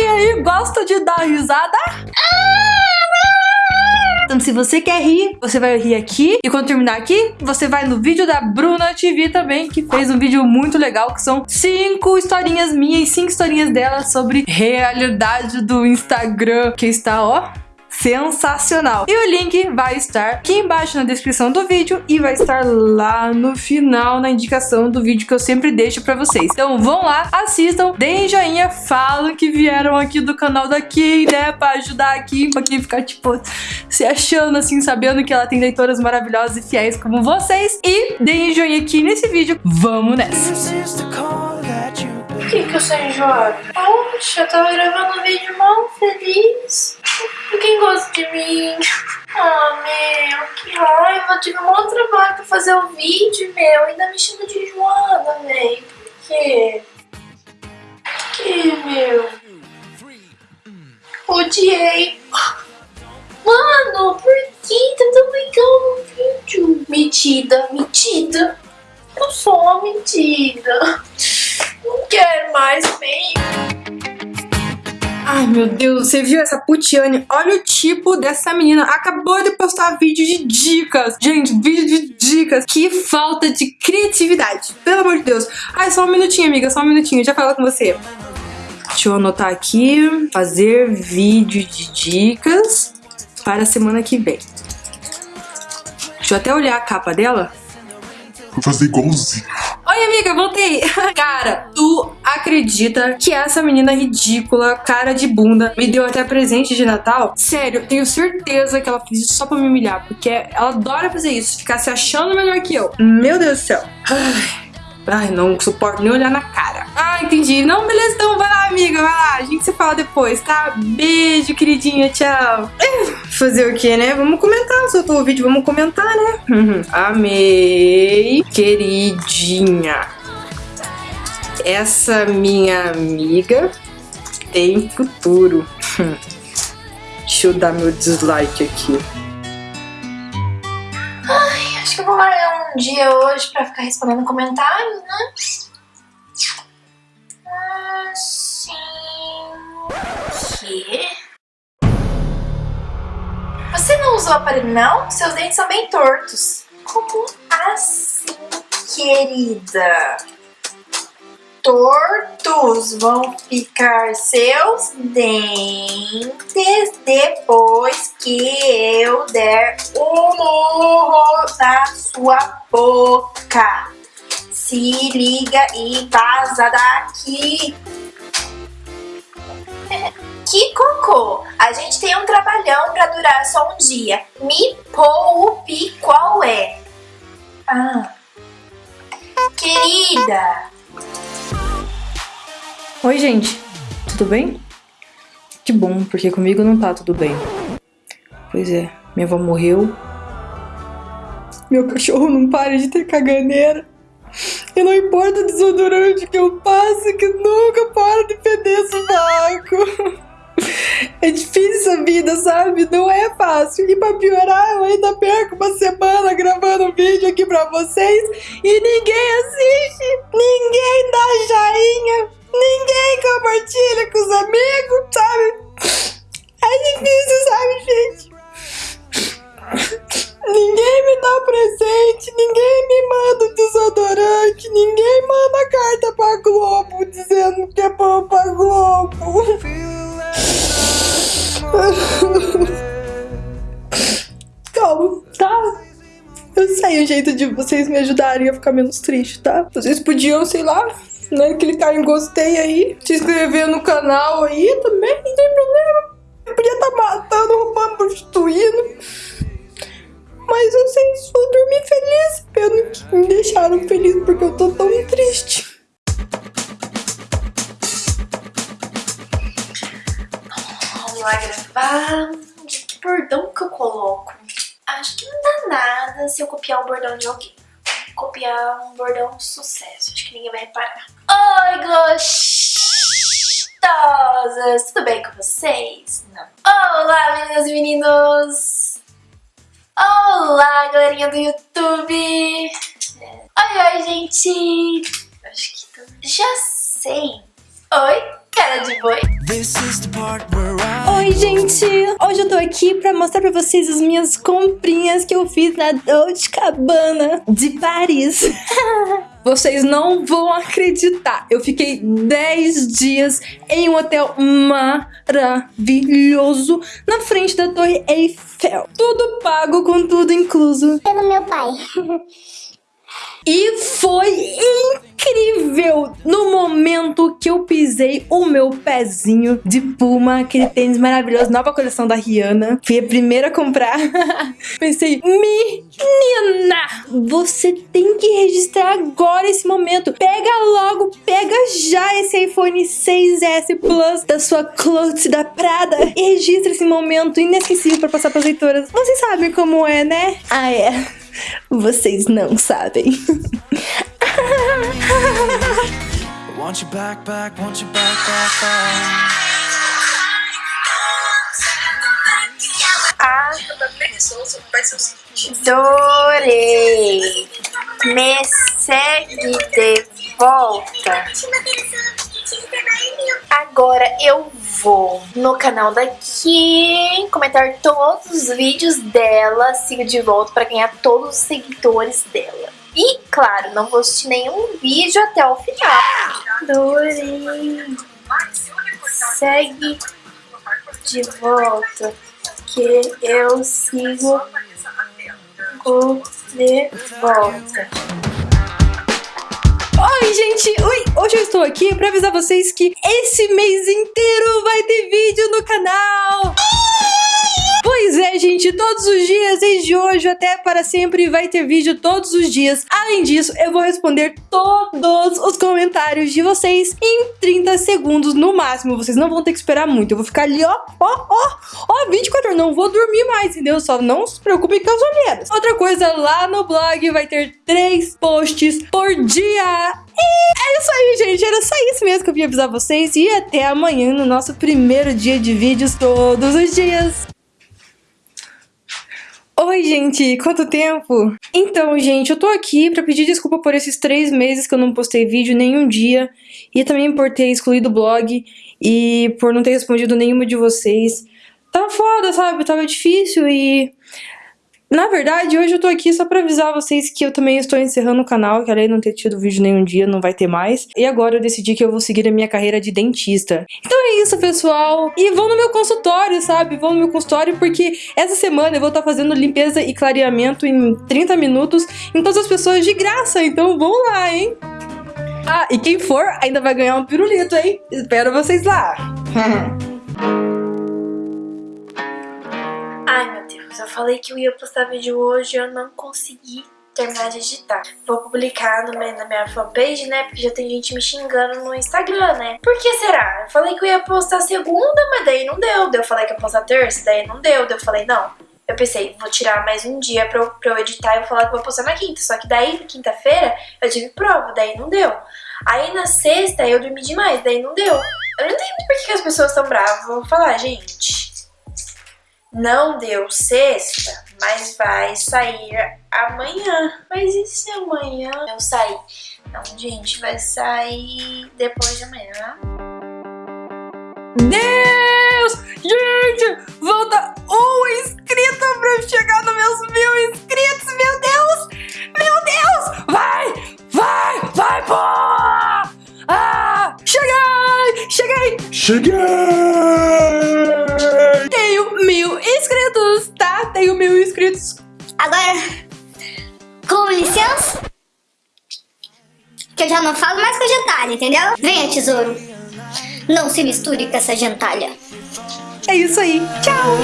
quem aí gosta de dar risada? Então, se você quer rir, você vai rir aqui. E quando terminar aqui, você vai no vídeo da Bruna TV também, que fez um vídeo muito legal, que são cinco historinhas minhas e cinco historinhas dela sobre realidade do Instagram, que está, ó, sensacional. E o link vai estar aqui embaixo na descrição do vídeo e vai estar lá no final na indicação do vídeo que eu sempre deixo pra vocês. Então vão lá, assistam, deem joinha, falam que vieram aqui do canal da Kim, né, pra ajudar aqui, pra quem ficar, tipo, se achando assim, sabendo que ela tem leitoras maravilhosas e fiéis como vocês. E deem joinha aqui nesse vídeo. Vamos nessa! Por que, que eu sou enjoada? Poxa, eu tava gravando um vídeo mal feliz. Quem gosta de mim? Ah, meu, que raiva. Eu tive um outro trabalho pra fazer o vídeo, meu. Ainda me chama de enjoada, velho. Por quê? Por que, meu? Odiei. Mano, por que tá tão legal no vídeo? Metida, metida. Eu sou uma metida. Não quero mais, bem. Ai, meu Deus, você viu essa Putiane? Olha o tipo dessa menina. Acabou de postar vídeo de dicas. Gente, vídeo de dicas. Que falta de criatividade. Pelo amor de Deus. Ai, só um minutinho, amiga. Só um minutinho. Já falo com você. Deixa eu anotar aqui. Fazer vídeo de dicas para a semana que vem. Deixa eu até olhar a capa dela. Vou fazer igualzinho. Oi, amiga, voltei. Cara, tu acredita que essa menina ridícula, cara de bunda, me deu até presente de Natal? Sério, tenho certeza que ela fez isso só pra me humilhar, porque ela adora fazer isso, ficar se achando melhor que eu. Meu Deus do céu. Ai. Ai, não suporto nem olhar na cara. Ah, entendi. Não, beleza, então vai lá, amiga, vai lá. A gente se fala depois, tá? Beijo, queridinha, tchau. Fazer o que, né? Vamos comentar. Soltou o vídeo, vamos comentar, né? Uhum. Amei, queridinha. Essa minha amiga tem futuro. Deixa eu dar meu dislike aqui. Acho que eu vou marcar um dia hoje pra ficar respondendo comentários, né? Assim... Você não usou aparelho, não? Seus dentes são bem tortos. Como assim, querida? Tortos vão ficar seus dentes depois que eu der um murro na sua boca. Se liga e vaza daqui. Que cocô! A gente tem um trabalhão pra durar só um dia. Me poupe qual é? Ah. Querida, Oi, gente. Tudo bem? Que bom, porque comigo não tá tudo bem. Pois é, minha avó morreu. Meu cachorro não para de ter caganeira. E não importa o desodorante que eu passe, que nunca para de feder sovaco. É difícil essa vida, sabe? Não é fácil. E pra piorar, eu ainda perco uma semana gravando vídeo aqui pra vocês e ninguém assiste, ninguém dá joinha, ninguém compartilha com os amigos, sabe? É difícil, sabe, gente? Ninguém me dá presente, ninguém me manda desodorante, ninguém manda carta pra Globo dizendo que é bom pra Globo. Calma, tá? Eu sei o jeito de vocês me ajudarem a ficar menos triste, tá? Vocês podiam, sei lá, né, clicar em gostei aí, se inscrever no canal aí também, não tem problema. Eu podia estar matando, roubando, prostituindo. Mas vocês vão dormir felizes, pelo que me deixaram feliz porque eu tô tão triste. vamos lá gravar. Que bordão que eu coloco? Acho que não dá nada se eu copiar o bordão de alguém. Copiar um bordão sucesso. Acho que ninguém vai reparar. Oi, gostosas! Tudo bem com vocês? Não. Olá, meninas e meninos! Olá, galerinha do YouTube! Oi, oi, gente! Acho que tô... já sei. Oi? Cara de boi. Oi, gente! Hoje eu tô aqui pra mostrar pra vocês as minhas comprinhas que eu fiz na Dolce Cabana de Paris. Vocês não vão acreditar. Eu fiquei 10 dias em um hotel maravilhoso na frente da Torre Eiffel. Tudo pago com tudo incluso. Pelo meu pai. E foi incrível no momento que eu pisei o meu pezinho de Puma, aquele tênis maravilhoso, nova coleção da Rihanna. Fui a primeira a comprar. Pensei, menina, você tem que registrar agora esse momento. Pega logo, pega já esse iPhone 6S Plus da sua Clout da Prada e registra esse momento inesquecível para passar para as leitoras. Vocês sabem como é, né? Ah, é. Vocês não sabem. Want you back, back, want you back, back, back. Adorei. Me segue de volta. Agora eu vou no canal da Kim comentar todos os vídeos dela, siga de volta para ganhar todos os seguidores dela. E, claro, não vou assistir nenhum vídeo até o final. Adorei. Segue de volta que eu sigo de volta. Oi, gente! Hoje eu estou aqui para avisar vocês que esse mês inteiro vai ter vídeo no canal! Pois é, gente, todos os dias, desde hoje até para sempre, vai ter vídeo todos os dias. Além disso, eu vou responder todos os comentários de vocês em 30 segundos no máximo. Vocês não vão ter que esperar muito. Eu vou ficar ali, ó, ó, ó, ó, 24 horas. Não vou dormir mais, entendeu? Só não se preocupem com as olheiras. Outra coisa, lá no blog vai ter três posts por dia. E é isso aí, gente. Era só isso mesmo que eu vim avisar vocês. E até amanhã no nosso primeiro dia de vídeos todos os dias. Oi, gente, quanto tempo? Então, gente, eu tô aqui pra pedir desculpa por esses três meses que eu não postei vídeo nenhum dia e também por ter excluído o blog e por não ter respondido nenhuma de vocês. Tava foda, sabe? Tava difícil e na verdade, hoje eu tô aqui só pra avisar vocês que eu também estou encerrando o canal, que além de não ter tido vídeo nenhum dia, não vai ter mais. E agora eu decidi que eu vou seguir a minha carreira de dentista. Então é isso, pessoal. E vão no meu consultório, sabe? Vão no meu consultório porque essa semana eu vou estar tá fazendo limpeza e clareamento em 30 minutos em todas as pessoas de graça. Então vão lá, hein? Ah, e quem for ainda vai ganhar um pirulito, hein? Espero vocês lá. falei que eu ia postar vídeo hoje e eu não consegui terminar de editar. Vou publicar no meu, na minha fanpage, né? Porque já tem gente me xingando no Instagram, né? Por que será? Eu falei que eu ia postar segunda, mas daí não deu. Eu falei que ia postar terça, daí não deu. Eu falei, não. Eu pensei, vou tirar mais um dia pra eu, pra eu editar e vou falar que vou postar na quinta. Só que daí, na quinta-feira, eu tive prova, daí não deu. Aí na sexta eu dormi demais, daí não deu. Eu não entendo por que as pessoas estão bravas. Vou falar, gente. Não deu sexta, mas vai sair amanhã. Mas e se amanhã eu sair? Não, gente, vai sair depois de amanhã. Deus! Gente, falta um inscrito pra eu chegar nos meus mil inscritos, meu Deus! Meu Deus! Vai! Vai! Vai, pô! Ah! Cheguei! Cheguei! Cheguei! Que eu já não falo mais com a gentalha, entendeu? Venha, tesouro. Não se misture com essa gentalha. É isso aí. Tchau.